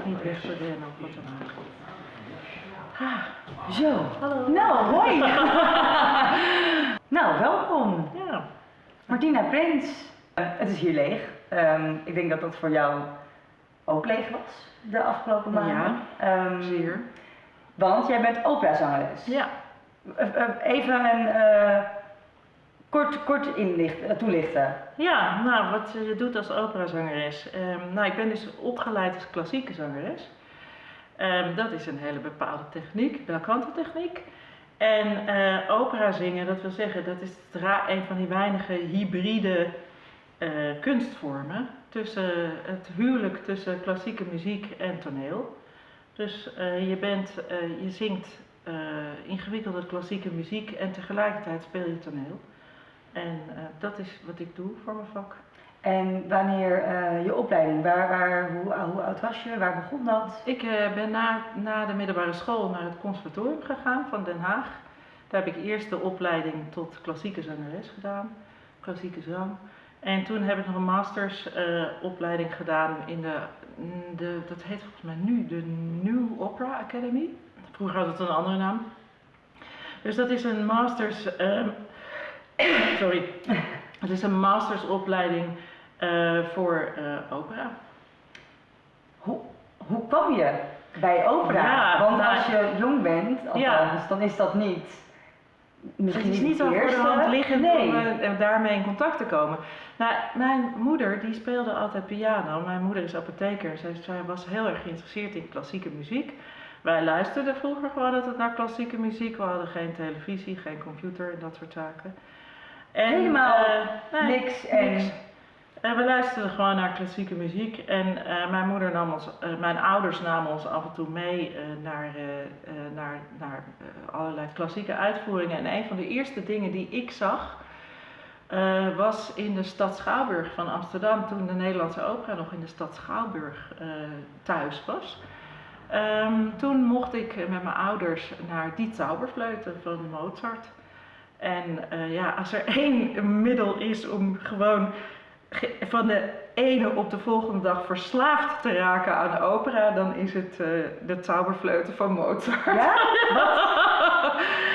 ook niet weg te rennen of wat dan ook. Ah, zo. Hallo. Nou, hoi. nou, welkom. Ja, Martina Prins. Eh, het is hier leeg. Ehm, ik denk dat dat voor jou ook leeg was de afgelopen maanden. Ja, Ehm, zeer. Want jij bent operazangeres. Ja, Eh, eh, Even een kort, kort inlicht, eh, toelichten. ja nou wat je doet als operazangeres. Ehm nou, ik ben dus opgeleid als klassieke zangeres. Ehm, dat is een hele bepaalde techniek, belcanto techniek. En eh, opera zingen, dat wil zeggen, dat is een van die weinige hybride eh, kunstvormen tussen het huwelijk tussen klassieke muziek en toneel. Dus je, bent, je zingt ingewikkelde klassieke muziek en tegelijkertijd speel je toneel. En eh, dat is wat ik doe voor mijn vak. En wanneer eh, je opleiding, waar, waar, hoe, hoe oud was je, waar begon dat? Ik eh, ben na, na de middelbare school naar het conservatorium gegaan van Den Haag. Daar heb ik eerst de opleiding tot klassieke zangeres gedaan, klassieke zang. En toen heb ik nog een mastersopleiding opleiding gedaan in de, de, dat heet volgens mij nu de New Opera Academy. Vroeger had het een andere naam. Dus dat is een masters, ehm, sorry, het is een mastersopleiding eh, voor eh, opera. Hoe, hoe kwam je bij opera? Ja, Want nou- als je jong bent, althans, Ja. dan is dat niet. Misschien Het is niet zo voor de hand liggend nee. om eh, daarmee in contact te komen. Nou, mijn moeder die speelde altijd piano. Mijn moeder is apotheker. Zij, zij was heel erg geïnteresseerd in klassieke muziek. Wij luisterden vroeger gewoon altijd naar klassieke muziek. We hadden geen televisie, geen computer en dat soort zaken. En, Helemaal eh, nee, niks en niks. En we luisterden gewoon naar klassieke muziek. En eh, mijn moeder nam ons, eh, mijn ouders namen ons af en toe mee eh, naar, eh, eh, naar, naar eh, allerlei klassieke uitvoeringen. En een van de eerste dingen die ik zag, eh, was in de stad Schouwburg van Amsterdam. Toen de Nederlandse opera nog in de stad Schouwburg eh, thuis was. Ehm, toen mocht ik eh, met mijn ouders naar Die Zauberfleuten van Mozart. En eh, ja, als er één middel is om gewoon ge- van de ene op de volgende dag verslaafd te raken aan opera, dan is het eh, de Zauberfleuten van Mozart. Ja?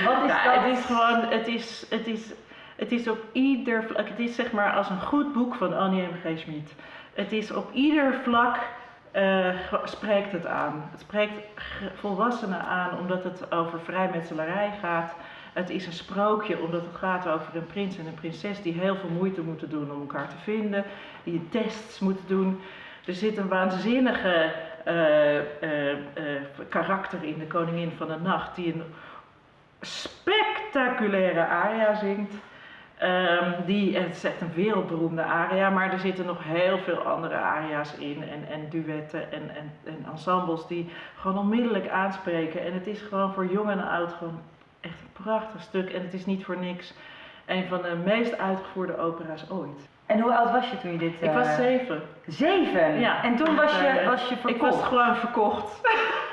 Wat is Ja, dat? het is gewoon, het is, het is, het is op ieder vlak, het is zeg maar als een goed boek van Annie M. G. Schmid. Het is op ieder vlak, eh, spreekt het aan. Het spreekt volwassenen aan omdat het over vrijmetselarij gaat. Het is een sprookje omdat het gaat over een prins en een prinses die heel veel moeite moeten doen om elkaar te vinden. Die tests moeten doen. Er zit een waanzinnige eh, eh, eh, karakter in de Koningin van de Nacht die een spectaculaire aria zingt. Ehm, die, het is echt een wereldberoemde aria, maar er zitten nog heel veel andere aria's in en, en duetten en, en, en ensembles die gewoon onmiddellijk aanspreken. En het is gewoon voor jong en oud gewoon echt een prachtig stuk en het is niet voor niks een van de meest uitgevoerde opera's ooit. En hoe oud was je toen je dit... Ik was eh, zeven. Zeven? Ja. En toen was je, Eh, was je Ik verkocht? was gewoon verkocht.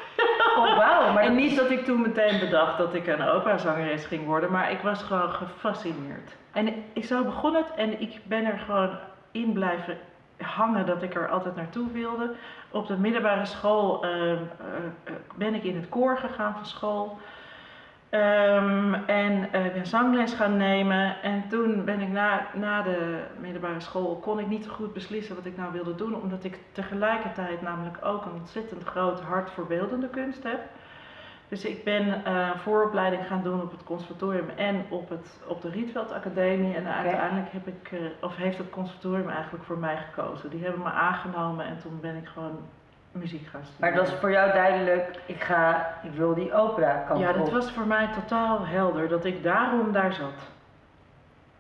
Oh, wauw. Maar En niet dat ik toen meteen bedacht dat ik een operazangeres ging worden, maar ik was gewoon gefascineerd. En ik, zo begon het en ik ben er gewoon in blijven hangen dat ik er altijd naartoe wilde. Op de middelbare school ehm, eh, eh, ben ik in het koor gegaan van school. Ehm, en eh, ben zangles gaan nemen. En toen ben ik na, na de middelbare school, kon ik niet goed beslissen wat ik nou wilde doen. Omdat ik tegelijkertijd namelijk ook een ontzettend groot hart voor beeldende kunst heb. Dus ik ben eh, vooropleiding gaan doen op het conservatorium en op, het, op de Rietveld Academie. En uiteindelijk heb ik, eh, of heeft het conservatorium eigenlijk voor mij gekozen. Die hebben me aangenomen en toen ben ik gewoon muziek gaan Maar het was voor jou duidelijk, ik ga, ik wil die opera kant Ja, op. dat was voor mij totaal helder dat ik daarom daar zat.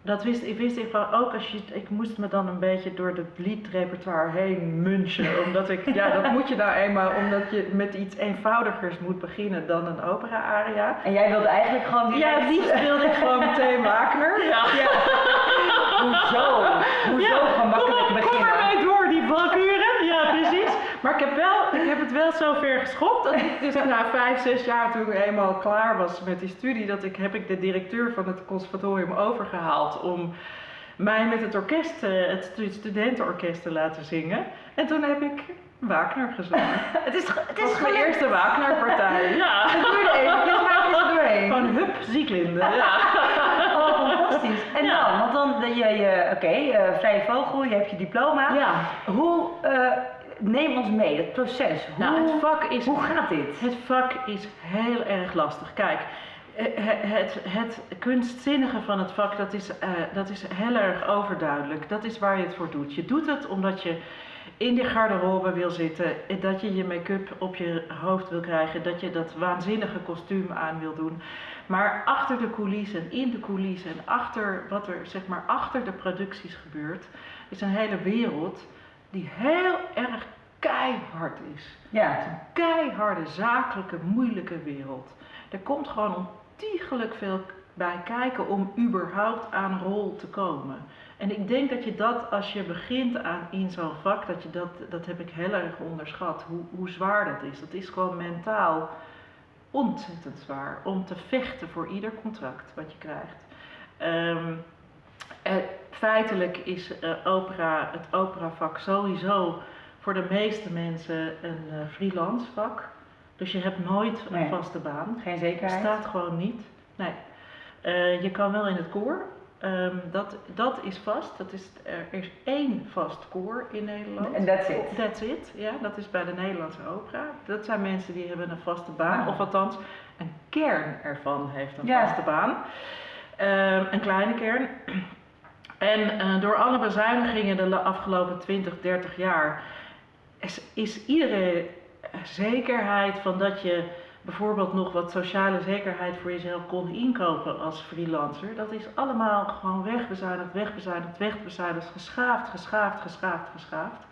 Dat wist ik, wist ik van ook als je, ik moest me dan een beetje door het liedrepertoire heen munchen. Omdat ik, ja, dat moet je nou eenmaal, omdat je met iets eenvoudigers moet beginnen dan een opera-aria. En jij wilde eigenlijk gewoon die... Ja, die wilde ik gewoon meteen Wagner. Ja. Hoezo? Hoezo Ja, gemakkelijk kom, op, kom beginnen? ermee door, die valkuren. Maar ik heb, wel, ik heb het wel zo ver geschopt dat ik dus na vijf, zes jaar toen ik eenmaal klaar was met die studie, dat ik, heb ik de directeur van het conservatorium overgehaald om mij met het orkest, eh, het stu- studentenorkest te laten zingen. En toen heb ik Wagner gezongen. Het is, het is mijn eerste Wagner-partij. Ja. Het het is er doorheen. Gewoon hup, zieklinde. Ja. Oh, fantastisch. En Ja. dan, want dan, ben je, je oké, eh, vrije vogel, je hebt je diploma. ja. Hoe, eh, neem ons mee, het proces. Hoe, Nou, het vak is hoe gaat dit? Het vak is heel erg lastig. Kijk, eh, het, het, het kunstzinnige van het vak, dat is, eh, dat is heel erg overduidelijk. Dat is waar je het voor doet. Je doet het omdat je in die garderobe wil zitten, eh, dat je je make-up op je hoofd wil krijgen, dat je dat waanzinnige kostuum aan wil doen. Maar achter de coulissen, in de coulissen en achter wat er zeg maar achter de producties gebeurt, is een hele wereld die heel erg keihard is. Ja, Het is een keiharde, zakelijke, moeilijke wereld. Er komt gewoon ontiegelijk veel bij kijken om überhaupt aan rol te komen. En ik denk dat je dat, als je begint aan, in zo'n vak, dat je dat, dat heb ik heel erg onderschat, hoe, hoe zwaar dat is. Dat is gewoon mentaal ontzettend zwaar om te vechten voor ieder contract wat je krijgt. Ehm, eh, feitelijk is eh, opera, het operavak sowieso voor de meeste mensen een eh, freelance vak. Dus je hebt nooit een Nee. vaste baan. geen Het zekerheid. staat gewoon niet. Nee. Eh, je kan wel in het koor. Ehm, dat, dat is vast. Dat is, er is één vast koor in Nederland. En that's it. That's it, ja. Dat is bij de Nederlandse opera. Dat zijn mensen die hebben een vaste baan. Ah. Of althans, een kern ervan heeft een Ja. vaste baan. Ehm, een kleine kern. En eh, door alle bezuinigingen de afgelopen 20, 30 jaar is, is iedere zekerheid van dat je bijvoorbeeld nog wat sociale zekerheid voor jezelf kon inkopen als freelancer, dat is allemaal gewoon wegbezuinigd, wegbezuinigd, wegbezuinigd, geschaafd, geschaafd, geschaafd, geschaafd.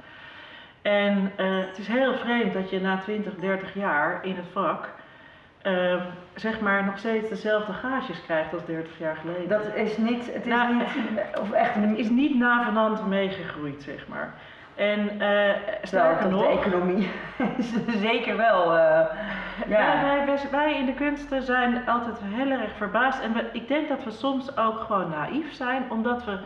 En eh, het is heel vreemd dat je na 20, 30 jaar in het vak ehm, zeg maar nog steeds dezelfde gages krijgt als 30 jaar geleden. Dat is niet, het is Nou, niet, of echt een, is niet navenant meegegroeid, zeg maar. En eh sterker wel, nog, de economie is zeker wel, eh, ja. wij, wij, wij in de kunsten zijn altijd heel erg verbaasd. En we, ik denk dat we soms ook gewoon naïef zijn, omdat we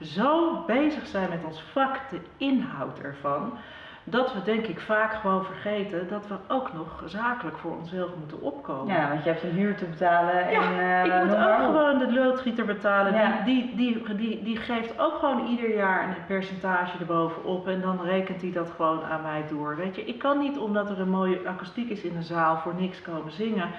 zo bezig zijn met ons vak, de inhoud ervan, dat we denk ik vaak gewoon vergeten dat we ook nog zakelijk voor onszelf moeten opkomen. Ja, want je hebt een huur te betalen en Ja, eh, ik moet ook gewoon de loodgieter betalen. Ja. Die, die, die, die, die geeft ook gewoon ieder jaar een percentage erbovenop en dan rekent hij dat gewoon aan mij door. Weet je, ik kan niet omdat er een mooie akoestiek is in de zaal voor niks komen zingen.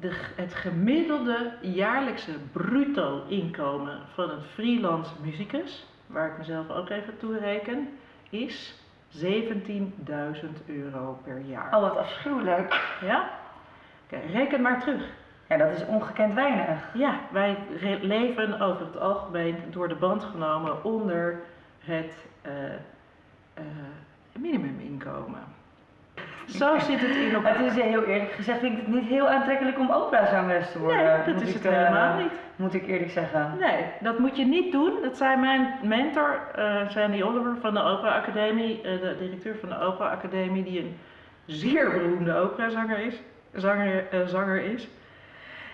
De, het gemiddelde jaarlijkse bruto inkomen van een freelance muzikus, waar ik mezelf ook even toe reken, is 17.000 euro per jaar. Oh, wat afschuwelijk. Ja? Oké, reken maar terug. Ja, dat is ongekend weinig. Ja, wij leven over het algemeen door de band genomen onder het eh, eh, minimuminkomen. Zo zit het in elkaar. Het is eh, heel eerlijk gezegd, vind ik het niet heel aantrekkelijk om operazangeres te worden. nee, dat is het eh, helemaal niet. Moet ik eerlijk zeggen. Nee, dat moet je niet doen. Dat zei mijn mentor, eh Sandy Oliver van de Opera Academie, de directeur van de Opera Academie, die een zeer beroemde operazanger is. Zanger, eh, zanger is.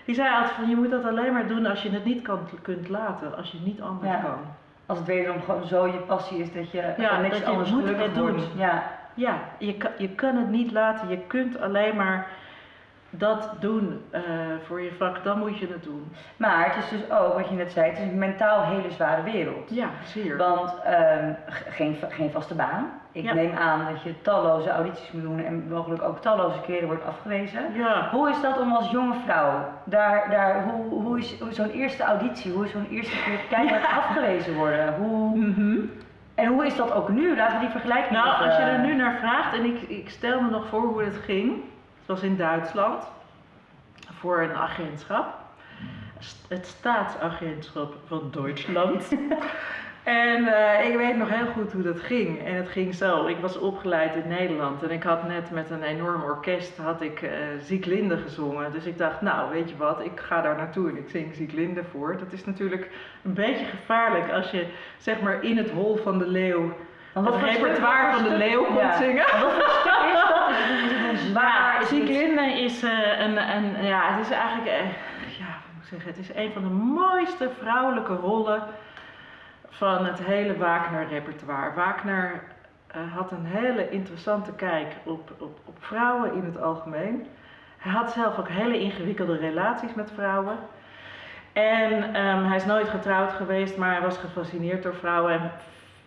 Die zei altijd van je moet dat alleen maar doen als je het niet kan, kunt laten, als je niet anders Ja. kan. Als het wederom gewoon zo je passie is dat je Ja, niks dat je anders moet gelukkig het doen. Ja. Ja, je kan, je kan het niet laten. Je kunt alleen maar dat doen eh, voor je vak, dan moet je het doen. Maar het is dus ook, wat je net zei, het is een mentaal hele zware wereld. Ja, zeer. Want ehm, geen, geen vaste baan. Ik Ja. neem aan dat je talloze audities moet doen en mogelijk ook talloze keren wordt afgewezen. Ja, Hoe is dat om als jonge vrouw, daar, daar, hoe, hoe is zo'n eerste auditie, hoe is zo'n eerste keer keihard afgewezen worden? Hoe, Mhm. En hoe is dat ook nu? Laten we die vergelijking Nou, als je er nu naar vraagt, en ik, ik stel me nog voor hoe het ging. Het was in Duitsland voor een agentschap. St- Het staatsagentschap van Duitsland. en eh, ik weet nog heel goed hoe dat ging. En het ging zo. Ik was opgeleid in Nederland en ik had net met een enorm orkest had ik eh Zieglinde gezongen. Dus ik dacht, nou weet je wat, ik ga daar naartoe en ik zing Zieglinde voor. Dat is natuurlijk een beetje gevaarlijk als je zeg maar in het hol van de leeuw het repertoire van de leeuw komt ja. zingen. En Wat voor stuk is dat? Is zwaar? Ja, is het- Zieglinde is eh, een, een, ja, het is eigenlijk, ja, hoe moet ik zeggen, het is een van de mooiste vrouwelijke rollen van het hele Wagner-repertoire. Wagner eh, had een hele interessante kijk op, op, op vrouwen in het algemeen. Hij had zelf ook hele ingewikkelde relaties met vrouwen. En ehm, hij is nooit getrouwd geweest, maar hij was gefascineerd door vrouwen. En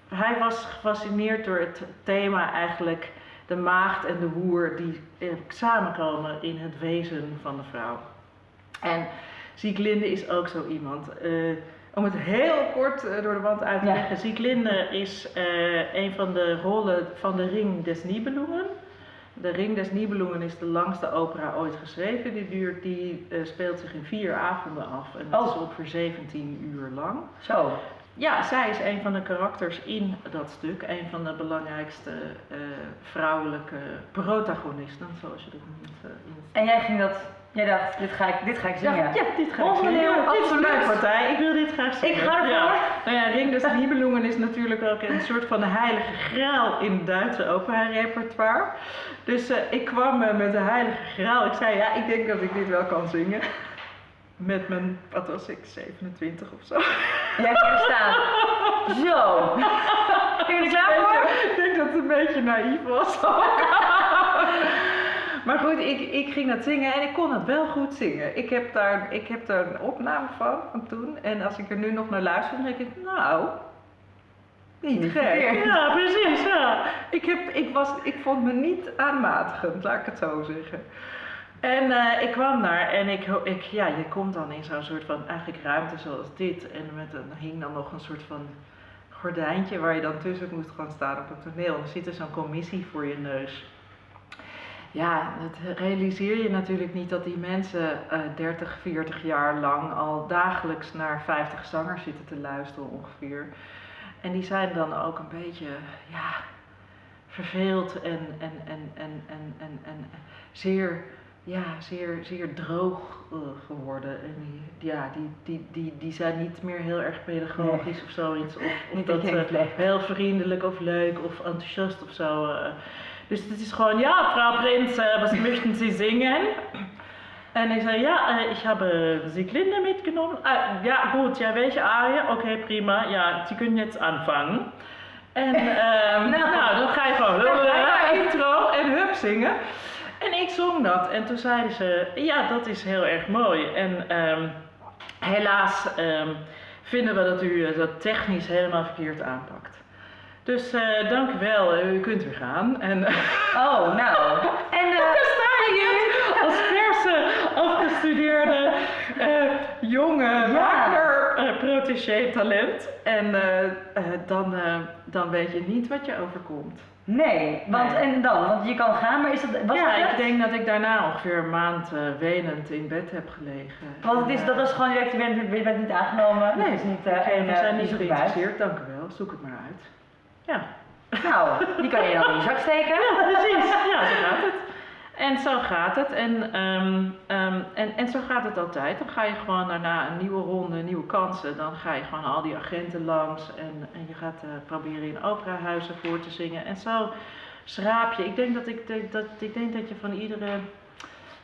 hij was gefascineerd door het thema eigenlijk de maagd en de woer die eh, samenkomen in het wezen van de vrouw. En Sieglinde is ook zo iemand. Eh, om het heel kort eh, door de wand uit te Ja. leggen. Sieglinde is eh, een van de rollen van de Ring des Nibelungen. De Ring des Nibelungen is de langste opera ooit geschreven. Die, duurt, die eh, speelt zich in vier avonden af en Oh. is ongeveer 17 uur lang. Zo. Ja, zij is een van de karakters in dat stuk. Een van de belangrijkste vrouwelijke protagonisten, zoals je dat noemt. En jij ging dat, jij dacht, dit ga ik, dit ga ik zingen. ja, ja, dit ga ik zingen. Ja, absoluut. partij. Ik wil dit graag zingen. Ik ga ervoor. Ja. Nou ja, Ring des Nibelungen is natuurlijk ook een soort van de heilige graal in het Duitse opera-repertoire. Dus eh, ik kwam eh, met de heilige graal. Ik zei, ja, ik denk dat ik dit wel kan zingen. Met mijn, wat was ik, 27 of zo. Jij ging er staan. Zo. Ben je er klaar voor? Ik denk dat het een beetje naïef was. maar goed, ik, ik ging dat zingen en ik kon het wel goed zingen. Ik heb daar, ik heb daar een opname van, van toen. En als ik er nu nog naar luister, dan denk ik, nou, niet Niet gek. verkeerd. Ja, precies, ja. Ik, heb, ik, was, ik vond me niet aanmatigend, laat ik het zo zeggen. En eh, ik kwam daar en ik, ik, ja, je komt dan in zo'n soort van eigenlijk ruimte zoals dit. En met een, hing dan nog een soort van gordijntje waar je dan tussen moest gaan staan op het toneel. En er zit er zo'n commissie voor je neus. Ja, dat realiseer je natuurlijk niet dat die mensen eh 30, 40 jaar lang al dagelijks naar 50 zangers zitten te luisteren ongeveer. En die zijn dan ook een beetje, ja, verveeld en, en, en, en, en, en, en zeer, ja, zeer, zeer droog eh, geworden. En die, ja, die, die, die, die zijn niet meer heel erg pedagogisch of zoiets. Of, of dat eh, heel vriendelijk of leuk of enthousiast of zo. Eh. Dus het is gewoon, ja, Frau Prinz, eh, was möchten Sie singen? En ik zei, ja, eh, ich habe Sieglinde mitgenommen. Ah, ja, gut, ja, welche Arie? Oké, prima. Ja, Sie können jetzt anfangen. En ehm, Nou. nou, dan ga je gewoon eh, intro en hup zingen. En ik zong dat. En toen zeiden ze, ja, dat is heel erg mooi. En ehm, helaas ehm, vinden we dat u eh, dat technisch helemaal verkeerd aanpakt. Dus eh, dank u wel, eh, u kunt weer gaan. En Oh, nou. En daar sta je als verse, afgestudeerde, jonge Ja. Wagner eh, protégé talent. En dan, dan weet je niet wat je overkomt. nee, want Nee. en dan? Want je kan gaan, maar is dat, was ja, dat ik denk dat ik daarna ongeveer een maand eh, wenend in bed heb gelegen. Want het is, dat was gewoon direct, je bent, je bent niet aangenomen. Nee, is niet, eh, oké, en, we zijn niet geïnteresseerd, dank u wel. Zoek het maar uit. Ja. Nou, die kan je dan in je zak steken. Ja, precies. Ja, zo gaat het. En zo gaat het. En, ehm, ehm, en, en zo gaat het altijd. Dan ga je gewoon daarna een nieuwe ronde, nieuwe kansen. Dan ga je gewoon al die agenten langs. En, en je gaat eh, proberen in operahuizen voor te zingen. En zo schraap je. Ik denk dat, ik, dat, ik denk dat je van iedere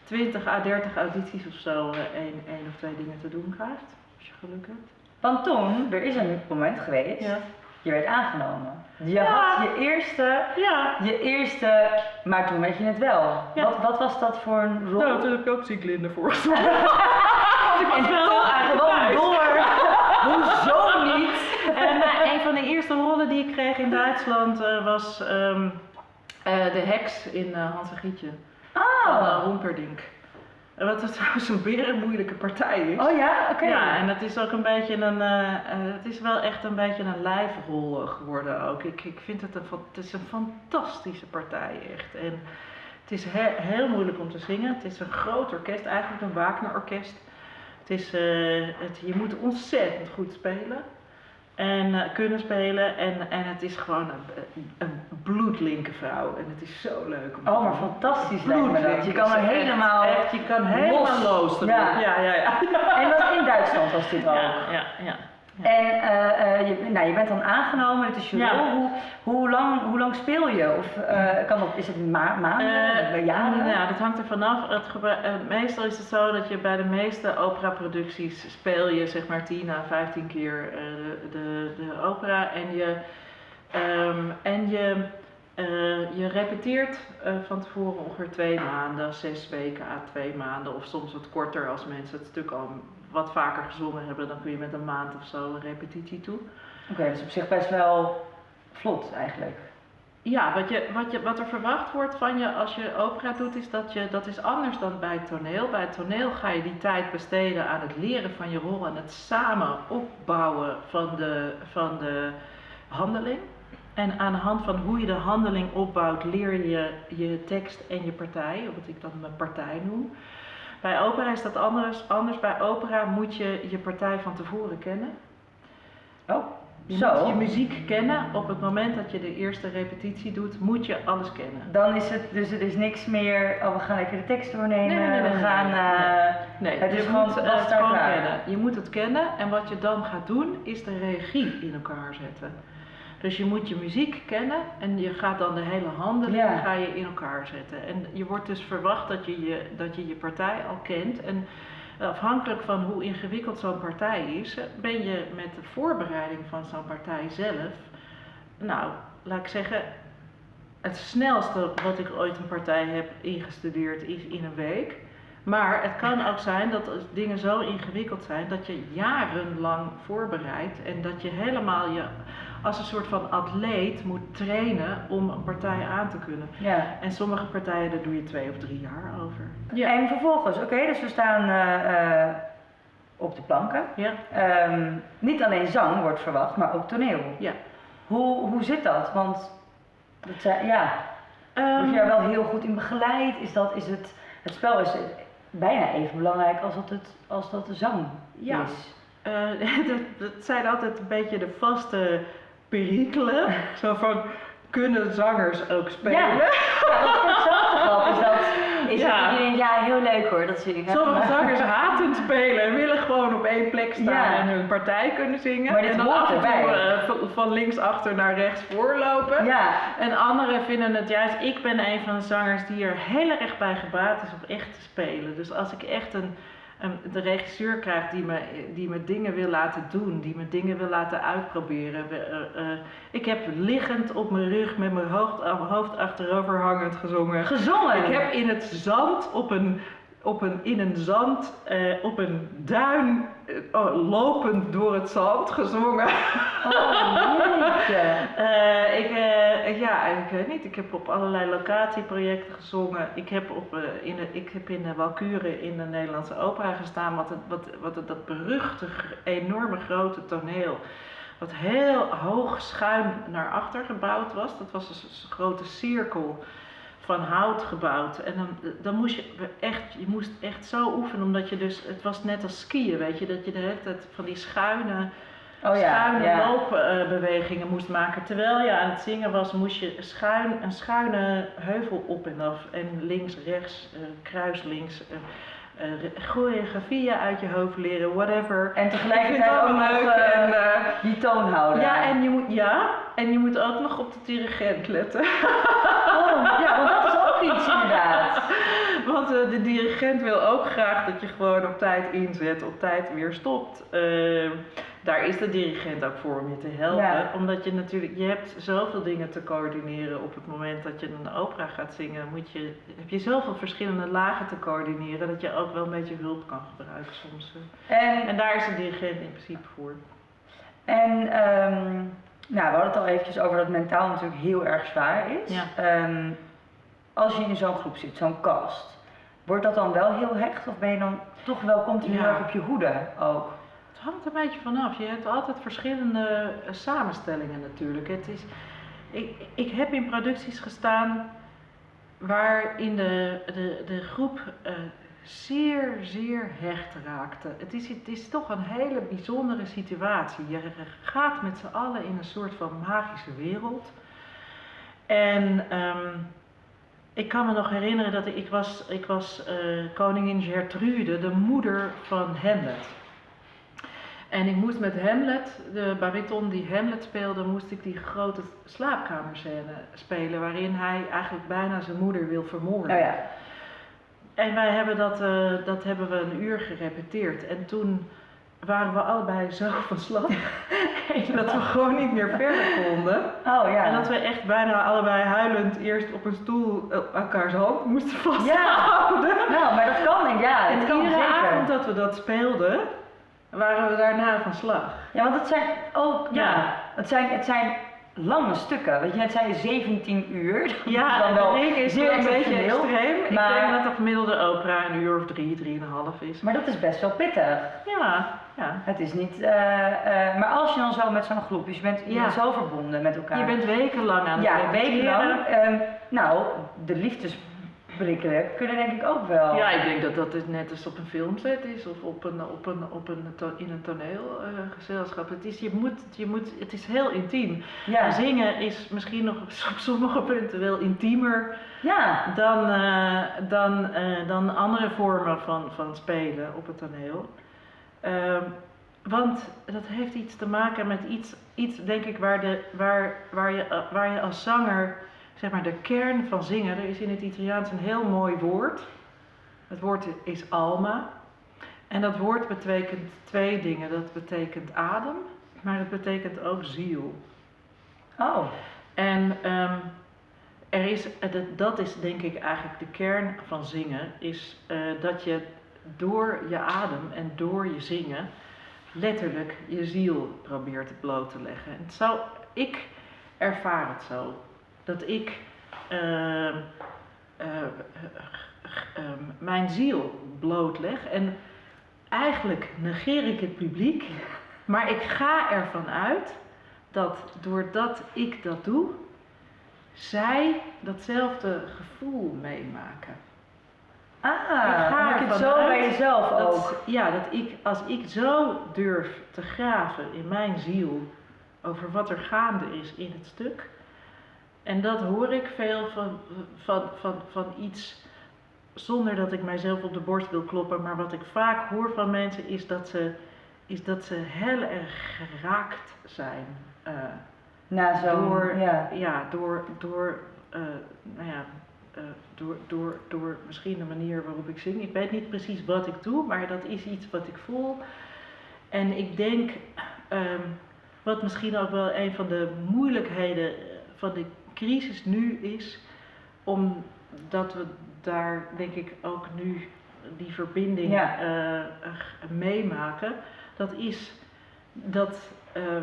20 à 30 audities of zo eh, één, één of twee dingen te doen krijgt. Als je geluk hebt. Want toen, er is een moment geweest, Ja. Je werd aangenomen. Je Ja. had je eerste, Ja. je eerste, maar toen weet je het wel. Ja. Wat, wat was dat voor een rol? Nou, toen heb ik ook Zieglinde voorgesteld. en toch gewoon door. Hoezo niet? En eh, een van de eerste rollen die ik kreeg in Duitsland eh, was ehm, eh, de heks in Hans en Grietje van eh, Oh, Humperdinck. En Wat het trouwens een berenmoeilijke partij is. oh ja, oké. Ja, en het is ook een beetje een, eh, het is wel echt een beetje een lijfrol eh, geworden ook. Ik, ik vind het een, het is een fantastische partij echt. En het is he- heel moeilijk om te zingen. Het is een groot orkest, eigenlijk een Wagner-orkest. Het is, het, je moet ontzettend goed spelen en eh, kunnen spelen. En, en het is gewoon een, een bloedlinke vrouw. En het is zo leuk om Oh, maar fantastisch lijkt me dat. Je kan er echt- helemaal... Echt, je kan helemaal los. los. Ja. ja, ja. ja. En dat in Duitsland was dit ook. Ja, ja, ja. En eh, eh, je, nou, je bent dan aangenomen, het is je Ja. rol. Hoe, hoe, lang, hoe lang speel je? Of eh, kan dat, is het ma maanden, jaren? Ja, dat hangt er vanaf. Het meestal is het zo dat je bij de meeste operaproducties speel je zeg maar 10 à 15 keer de, de, de opera en je, ehm, en je, je repeteert van tevoren ongeveer twee maanden, zes weken à twee maanden of soms wat korter als mensen het stuk al wat vaker gezongen hebben, dan kun je met een maand of zo een repetitie toe. Oké, dus op zich best wel vlot eigenlijk. Ja, wat, je, wat, je, wat er verwacht wordt van je als je opera doet, is dat je, dat is anders dan bij het toneel. Bij het toneel ga je die tijd besteden aan het leren van je rol en het samen opbouwen van de, van de handeling. En aan de hand van hoe je de handeling opbouwt, leer je je tekst en je partij, wat ik dan mijn partij noem. Bij opera is dat anders. Anders bij opera moet je je partij van tevoren kennen. Oh, Je Zo. moet je muziek kennen. Op het moment dat je de eerste repetitie doet, moet je alles kennen. dan is het, dus het is niks meer, oh we gaan even de tekst doornemen, Nee, nee, nee, nee, we gaan... nee. eh, Nee, Het is je gewoon moet het gewoon kennen. Je moet het kennen en wat je dan gaat doen, is de regie in elkaar zetten. Dus je moet je muziek kennen en je gaat dan de hele handeling Ja. ga je in elkaar zetten. En je wordt dus verwacht dat je je, dat je, je partij al kent. En afhankelijk van hoe ingewikkeld zo'n partij is, ben je met de voorbereiding van zo'n partij zelf, nou, laat ik zeggen, het snelste wat ik ooit een partij heb ingestudeerd is in een week. Maar het kan ook zijn dat dingen zo ingewikkeld zijn dat je jarenlang voorbereidt en dat je helemaal je als een soort van atleet moet trainen om een partij aan te kunnen. ja. En sommige partijen, daar doe je twee of drie jaar over. En vervolgens, oké, dus we staan eh, eh, op de planken. Ja, Ehm, niet alleen zang wordt verwacht, maar ook toneel. ja. Hoe, hoe zit dat? Want dat zijn, ja, Ehm, word je daar wel heel goed in begeleid? Is dat, is het, het spel is bijna even belangrijk als dat, het, als dat de zang Ja. is. Eh, dat, dat zijn altijd een beetje de vaste perikelen. Zo van, kunnen zangers ook spelen? Ja. Ja, voor hetzelfde geld is dat, is Ja. dat iedereen, ja, heel leuk hoor, dat zingen. Sommige Maar- zangers haten spelen en willen gewoon op één plek staan Ja. en hun partij kunnen zingen. Maar dit en dan hoort af en toe erbij. eh, van- links achter naar rechts voorlopen. Ja, En anderen vinden het juist, ik ben een van de zangers die er heel erg bij gebaat is om echt te spelen. Dus als ik echt een de regisseur krijg die me, die me dingen wil laten doen, die me dingen wil laten uitproberen. Eh, eh, ik heb liggend op mijn rug met mijn hoofd, hoofd achterover hangend gezongen. gezongen. Ik heb in het zand op een, op een, in een zand, eh, op een duin, eh, oh, lopend door het zand gezongen. Oh. Eh, ik, ja, ik weet niet. Ik heb op allerlei locatieprojecten gezongen. Ik heb, op, in, de, ik heb in de Walkuren in de Nederlandse opera gestaan. Wat, het, wat, wat het, dat beruchte, enorme grote toneel. Wat heel hoog schuin naar achter gebouwd was. Dat was een grote cirkel van hout gebouwd. En dan, dan moest je echt, je moest echt zo oefenen. Omdat je dus, het was net als skiën, weet je. Dat je de hele tijd van die schuine Oh ja, schuine ja. loopbewegingen moest maken. Terwijl je aan het zingen was, moest je schuin, een schuine heuvel op en af. En links, rechts, eh, kruis links. eh eh, choreografieën uit je hoofd leren, whatever. En tegelijkertijd ook nog eh, en, die toon houden. ja, en je moet, ja, en je moet ook nog op de dirigent letten. Oh, ja, want dat is ook iets inderdaad. Want eh, de dirigent wil ook graag dat je gewoon op tijd inzet, op tijd weer stopt. Eh, daar is de dirigent ook voor om je te helpen. Ja. Omdat je natuurlijk, je hebt zoveel dingen te coördineren op het moment dat je een opera gaat zingen. Moet je, heb je zoveel verschillende lagen te coördineren dat je ook wel een beetje hulp kan gebruiken soms. eh. En, En daar is de dirigent in principe voor. en ehm, nou, we hadden het al eventjes over dat mentaal natuurlijk heel erg zwaar is. Ja. Ehm, als je in zo'n groep zit, zo'n cast, wordt dat dan wel heel hecht? Of ben je dan toch wel continu Ja. op je hoede ook? Het hangt een beetje vanaf. Je hebt altijd verschillende eh, samenstellingen natuurlijk. Het is, ik, ik heb in producties gestaan waarin de, de, de groep eh, zeer, zeer hecht raakte. Het is, het is toch een hele bijzondere situatie. Je gaat met z'n allen in een soort van magische wereld. En ehm, ik kan me nog herinneren dat ik, was, ik was eh, koningin Gertrude, de moeder van Hamlet. En ik moest met Hamlet, de bariton die Hamlet speelde, moest ik die grote slaapkamerscène spelen. Waarin hij eigenlijk bijna zijn moeder wil vermoorden. Oh ja. En wij hebben dat, eh, dat hebben we een uur gerepeteerd. En toen waren we allebei zo van slag dat we gewoon niet meer verder konden. Oh ja. En dat we echt bijna allebei huilend eerst op een stoel eh, elkaars hand moesten vasthouden. Nou, maar dat kan denk ik. Ja, En dat kan iedere zeker. avond dat we dat speelden, waren we daarna van slag. Ja, want het zijn ook, ja, Ja. het zijn, het zijn lange stukken. Weet je, het zijn 17 uur. Ja, dan wel ring is zeer een beetje extreem. maar- Ik denk dat de gemiddelde opera een uur of drie, drieënhalf is. Maar dat is best wel pittig. Ja, ja. Het is niet, eh, eh, maar als je dan zo met zo'n groep, dus je bent, je Ja. bent zo verbonden met elkaar. Je bent wekenlang aan het ja, wekenlang. Ehm, nou, de liefdesbrikkelen kunnen denk ik ook wel. Ja, ik denk dat dat het net als op een filmset is of op een, op een, op een in een toneelgezelschap. het, is, je moet, je moet, het is heel intiem. ja. Zingen is misschien nog op sommige punten wel intiemer ja. dan, eh, dan, eh, dan andere vormen van, van spelen op het toneel. Ehm, want dat heeft iets te maken met iets, iets denk ik, waar, de, waar, waar, je, eh, waar je als zanger, zeg maar, de kern van zingen. Er is in het Italiaans een heel mooi woord. Het woord is alma. En dat woord betekent twee dingen. Dat betekent adem, maar het betekent ook ziel. Oh. En ehm, er is, eh, dat- dat is denk ik eigenlijk de kern van zingen, is eh, dat je door je adem en door je zingen letterlijk je ziel probeert bloot te leggen. En zo, ik ervaar het zo, dat ik ehm, eh, ehm, mijn ziel blootleg en eigenlijk negeer ik het publiek, maar ik ga ervan uit dat doordat ik dat doe, zij datzelfde gevoel meemaken. Ah, Ik ga je het zo bij jezelf ook. Ja, dat ik, als ik zo durf te graven in mijn ziel over wat er gaande is in het stuk, en dat hoor ik veel van, van, van, van iets zonder dat ik mijzelf op de borst wil kloppen, maar wat ik vaak hoor van mensen is dat ze, is dat ze heel erg geraakt zijn. eh, Na zo'n, door, ja. ja, door, door, eh, nou ja, eh, door, door, door misschien de manier waarop ik zing. Ik weet niet precies wat ik doe, maar dat is iets wat ik voel. En ik denk, ehm, wat misschien ook wel een van de moeilijkheden van de crisis nu is, omdat we daar denk ik ook nu die verbinding Ja. eh, meemaken, dat is dat ehm,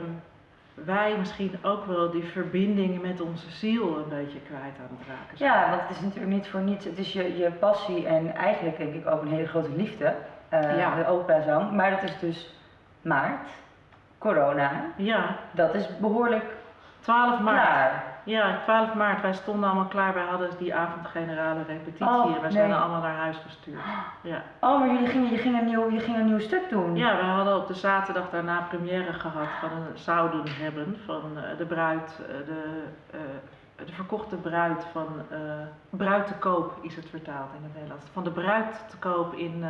wij misschien ook wel die verbinding met onze ziel een beetje kwijt aan het raken zijn. Ja, want het is natuurlijk niet voor niets. Het is je, je passie en eigenlijk denk ik ook een hele grote liefde. eh Ja. De operazang. Maar dat is dus maart, corona. Ja, Dat is behoorlijk 12 maart. klaar. Ja, 12 maart. Wij stonden allemaal klaar. Wij hadden die avond generale repetitie Oh, en wij zijn nee. allemaal naar huis gestuurd. Ja. Oh, maar jullie gingen, je, ging een nieuw, je ging een nieuw stuk doen. ja, we hadden op de zaterdag daarna première gehad van een zouden hebben van eh, de bruid, eh, de, eh, de verkochte bruid van bruid te koop is het vertaald in het Nederlands. Van de bruid te koop in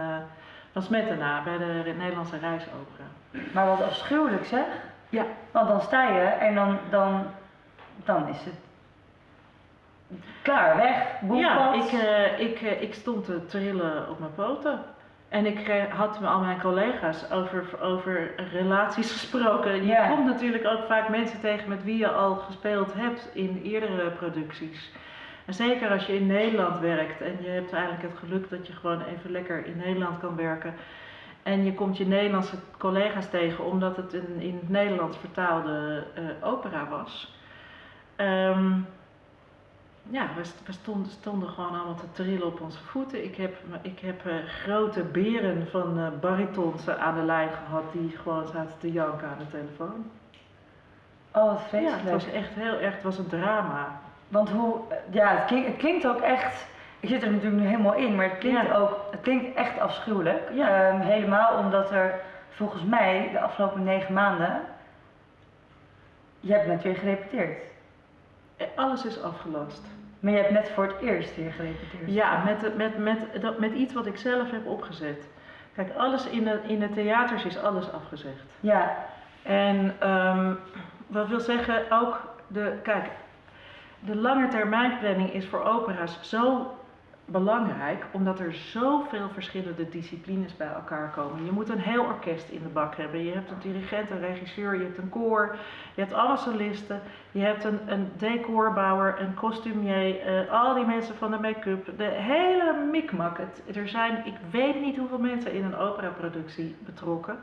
van Smetana bij de Nederlandse reisopera. Maar wat afschuwelijk zeg. Ja. Want dan sta je en dan, dan, dan is het klaar, weg, Ja, ik, eh, ik, eh, ik stond te trillen op mijn poten. En ik eh, had met al mijn collega's over, over relaties gesproken. Je Ja. komt natuurlijk ook vaak mensen tegen met wie je al gespeeld hebt in eerdere producties. En zeker als je in Nederland werkt en je hebt eigenlijk het geluk dat je gewoon even lekker in Nederland kan werken. En je komt je Nederlandse collega's tegen omdat het een in het Nederlands vertaalde opera was. Ehm, ja, we, st- we stonden, stonden gewoon allemaal te trillen op onze voeten. Ik heb, ik heb eh, grote beren van eh baritons aan de lijn gehad die gewoon zaten te janken aan de telefoon. Oh, wat Ja, vreselijk. het was echt heel erg, het was een drama. Want hoe, ja, het klinkt, het klinkt ook echt, ik zit er natuurlijk nu helemaal in, maar het klinkt Ja. ook, het klinkt echt afschuwelijk. Ja. Ehm, helemaal omdat er volgens mij de afgelopen negen maanden, je hebt net weer gerepeteerd. Eh, Alles is afgelast. Maar je hebt net voor het eerst weer gerepeteerd. Ja, met, met, met, dat- met iets wat ik zelf heb opgezet. Kijk, alles in de, in de theaters is alles afgezegd. Ja, En ehm, wat wil zeggen, ook de, kijk, de lange termijnplanning is voor opera's zo belangrijk, omdat er zoveel verschillende disciplines bij elkaar komen. Je moet een heel orkest in de bak hebben. Je hebt een dirigent, een regisseur, je hebt een koor, je hebt allemaal solisten, je hebt een, een decorbouwer, een costumier, eh, al die mensen van de make-up, de hele mikmak. Er zijn, ik weet niet hoeveel mensen in een operaproductie betrokken.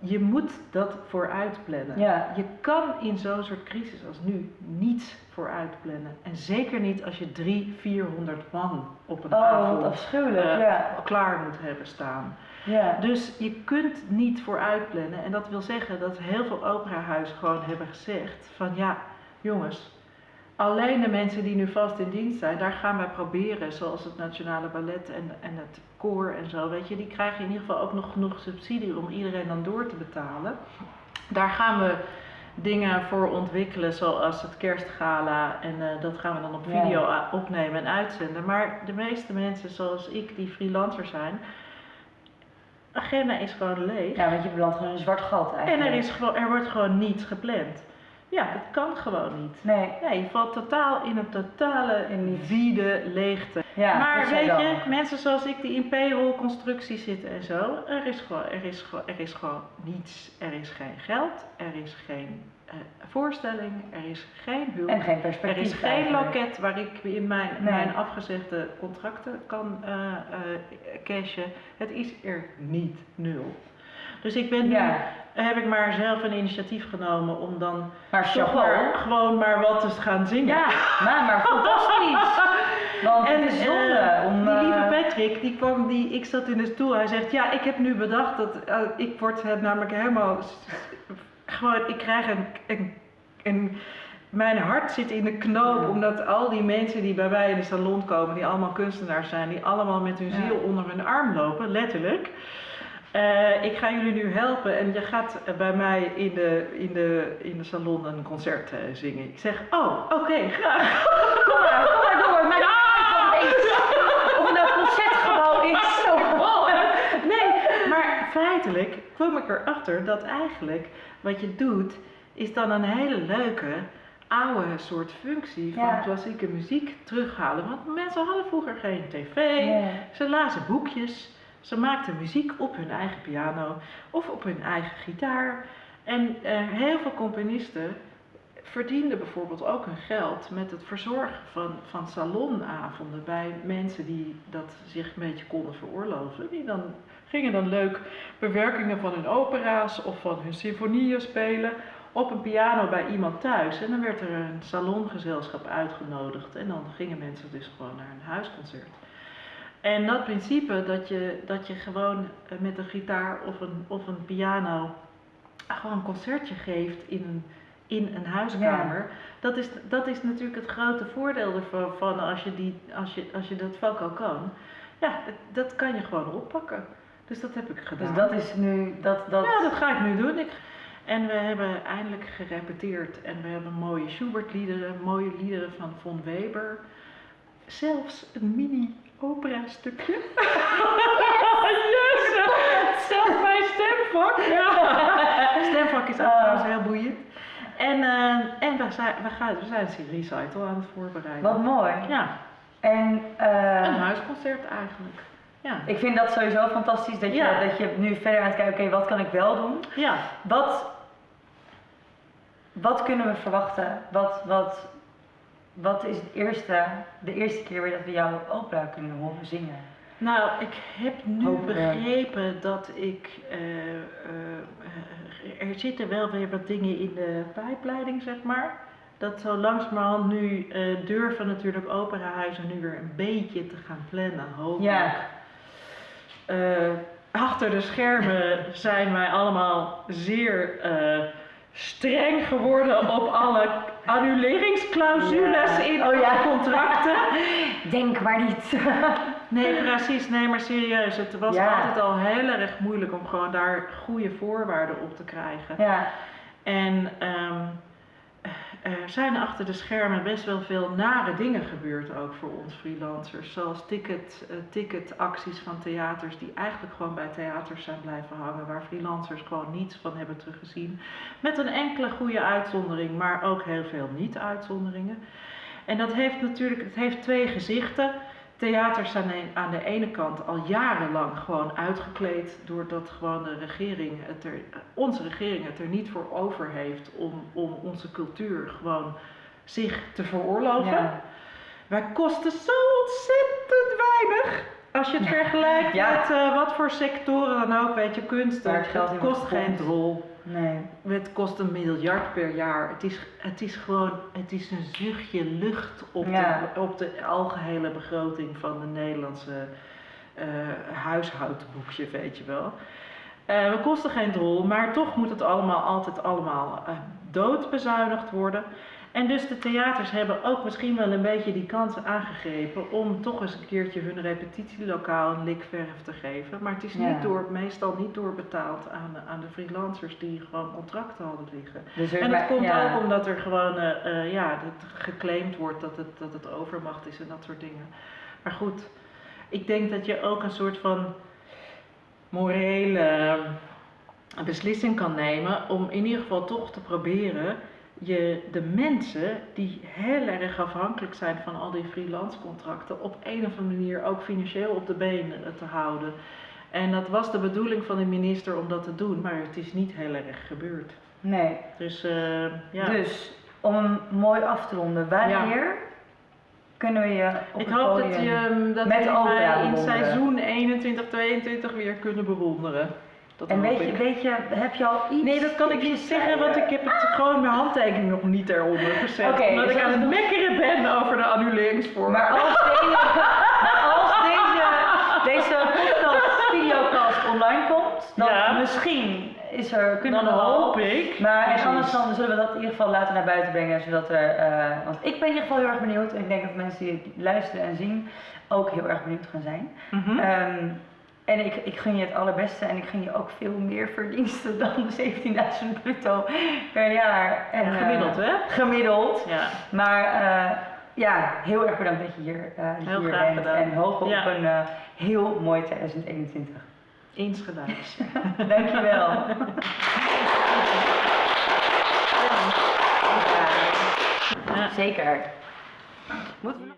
Je moet dat vooruit plannen. ja. Je kan in zo'n soort crisis als nu niets vooruit plannen. En zeker niet als je drie, 400 man op een Oh, avond afschuwelijk, eh, ja. klaar moet hebben staan. ja. Dus je kunt niet vooruit plannen. En dat wil zeggen dat heel veel operahuizen gewoon hebben gezegd van ja, jongens, alleen de mensen die nu vast in dienst zijn, daar gaan wij proberen, zoals het Nationale Ballet en, en het koor en zo, weet je, die krijgen in ieder geval ook nog genoeg subsidie om iedereen dan door te betalen. Daar gaan we dingen voor ontwikkelen, zoals het kerstgala. En eh, dat gaan we dan op video opnemen en uitzenden. Maar de meeste mensen zoals ik, die freelancer zijn, agenda is gewoon leeg. Ja, want je belandt gewoon een zwart gat En eigenlijk. er, is gewoon, er wordt gewoon niets gepland. Ja, dat kan gewoon niet. Nee, Ja, je valt totaal in een totale In niets. wiede leegte. ja. maar weet je, mensen zoals ik die in payroll constructie zitten en zo, er is gewoon, er is gewoon, er is gewoon niets. Er is geen geld, er is geen eh, voorstelling, er is geen hulp. En geen Er perspectief is geen eigenlijk. loket waar ik in mijn, Nee. mijn afgezegde contracten kan eh, cashen. Het is er niet nul. Dus ik ben nu, Ja, heb ik maar zelf een initiatief genomen om dan maar toch maar, gewoon maar wat te gaan zingen. Ja, maar, maar fantastisch. Want En het is zonde eh, om... die eh, lieve Patrick, die kwam, die, ik zat in de stoel. Hij zegt, ja, ik heb nu bedacht dat eh, ik word het namelijk helemaal, gewoon, ik krijg een, een, een, mijn hart zit in de knoop, omdat al die mensen die bij mij in de salon komen, die allemaal kunstenaars zijn, die allemaal met hun ziel onder hun arm lopen, letterlijk. Eh, ik ga jullie nu helpen en je gaat bij mij in de, in de, in de salon een concert eh, zingen. Ik zeg, oh, oké, graag. Kom maar, kom maar door. Mijn iPhone is. Of het nou concertgebouw is. Zo. Nee, maar feitelijk kwam ik erachter dat eigenlijk wat je doet, is dan een hele leuke oude soort functie van Ja. klassieke muziek terughalen. Want mensen hadden vroeger geen tv, Ja. ze lazen boekjes, ze maakten muziek op hun eigen piano of op hun eigen gitaar. En eh, heel veel componisten verdienden bijvoorbeeld ook hun geld met het verzorgen van, van salonavonden bij mensen die dat zich een beetje konden veroorloven. Die dan, gingen dan leuk bewerkingen van hun opera's of van hun symfonieën spelen op een piano bij iemand thuis. En dan werd er een salongezelschap uitgenodigd en dan gingen mensen dus gewoon naar een huisconcert. En dat principe dat je, dat je gewoon eh, met een gitaar of een, of een piano gewoon een concertje geeft in een, in een huiskamer. Dat, is, dat is natuurlijk het grote voordeel ervan van als, je die, als, je, als je dat vak al kan. Ja, dat kan je gewoon oppakken. Dus dat heb ik gedaan. Dus dat is nu, dat, dat... Ja, dat ga ik nu doen. Ik, en we hebben eindelijk gerepeteerd en we hebben mooie Schubert-liederen, mooie liederen van Von Weber. Zelfs een mini-opera-stukje. yes! Zelfs mijn stemvak. Ja. Stemvak is ook Ah. trouwens heel boeiend. En, eh, en we, zijn, we, gaan, we zijn een recital aan het voorbereiden. Wat mooi. Ja, En eh, een huisconcert eigenlijk. Ja. ik vind dat sowieso fantastisch dat je, Ja. dat je nu verder aan het kijken, oké, wat kan ik wel doen? ja. Wat, wat kunnen we verwachten? Wat, wat, wat is het eerste, de eerste keer weer dat we jouw opera kunnen horen zingen? Nou, ik heb nu Hopen we. begrepen dat ik. eh, eh, eh, er zitten wel weer wat dingen in de pijpleiding, zeg maar. Dat zo langzamerhand nu eh, durven natuurlijk operahuizen nu weer een beetje te gaan plannen, hopelijk. Ja. Eh, achter de schermen zijn wij allemaal zeer eh, streng geworden op alle annuleringsclausules Ja. in Oh ja. contracten. Denk maar niet. Nee, precies. Nee, maar serieus. Het was Ja. altijd al heel erg moeilijk om gewoon daar goede voorwaarden op te krijgen. ja, En ehm, er zijn achter de schermen best wel veel nare dingen gebeurd ook voor ons freelancers. Zoals ticket, eh, ticketacties van theaters die eigenlijk gewoon bij theaters zijn blijven hangen. Waar freelancers gewoon niets van hebben teruggezien. Met een enkele goede uitzondering, maar ook heel veel niet-uitzonderingen. En dat heeft natuurlijk het heeft twee gezichten. Theaters zijn aan de ene kant al jarenlang gewoon uitgekleed doordat gewoon de regering het er, onze regering het er niet voor over heeft om, om onze cultuur gewoon zich te veroorloven. Ja. Wij kosten zo ontzettend weinig. Als je het vergelijkt Ja. met eh, wat voor sectoren dan ook, weet je, kunst, wordt kost geen drol. Nee. Het kost een miljard per jaar. Het is, het is gewoon het is een zuchtje lucht op, Ja. de, op de algehele begroting van de Nederlandse eh huishoudboekje, weet je wel. Eh, we kosten geen drol, maar toch moet het allemaal altijd allemaal eh, doodbezuinigd worden. En dus de theaters hebben ook misschien wel een beetje die kans aangegrepen om toch eens een keertje hun repetitielokaal een likverf te geven. Maar het is Ja. niet door, meestal niet doorbetaald aan, de- aan de freelancers die gewoon contracten hadden liggen. Dus En dat komt ja. ook omdat er gewoon eh, eh, ja, dat geclaimd wordt dat het, dat het overmacht is en dat soort dingen. Maar goed, ik denk dat je ook een soort van morele eh, beslissing kan nemen om in ieder geval toch te proberen je de mensen die heel erg afhankelijk zijn van al die freelance contracten op een of andere manier ook financieel op de been te houden. En dat was de bedoeling van de minister om dat te doen, maar het is niet heel erg gebeurd. Nee. Dus eh, ja. Dus, om hem mooi af te ronden, wanneer kunnen we je op ik het hoop dat, je, dat met we in seizoen 21-22 weer kunnen bewonderen. Dat En weet je, weet je, heb je al iets... Nee, dat kan ik niet zeggen, want ik heb het gewoon mijn handtekening nog niet eronder gezet. Oké, omdat dus ik aan het mekkeren ben over de annuleringsvorm. Maar als deze, maar als deze, deze podcast, videocast online komt, dan Ja. misschien is er, kunnen dan we al- hoop ik. Maar en anders dan zullen we dat in ieder geval later naar buiten brengen, zodat er, eh, want ik ben in ieder geval heel erg benieuwd en ik denk dat mensen die het luisteren en zien ook heel erg benieuwd gaan zijn. Ehm, en ik, ik gun je het allerbeste en ik gun je ook veel meer verdiensten dan de 17.000 bruto per jaar. En, eh, Gemiddeld, hè? Gemiddeld. Ja. Maar eh, ja, heel erg bedankt dat je hier, eh, Heel graag bent. gedaan. En Ja. op een eh, heel mooi 2021. Insgelijks. Dankjewel. Ja. Zeker. Moeten we nog-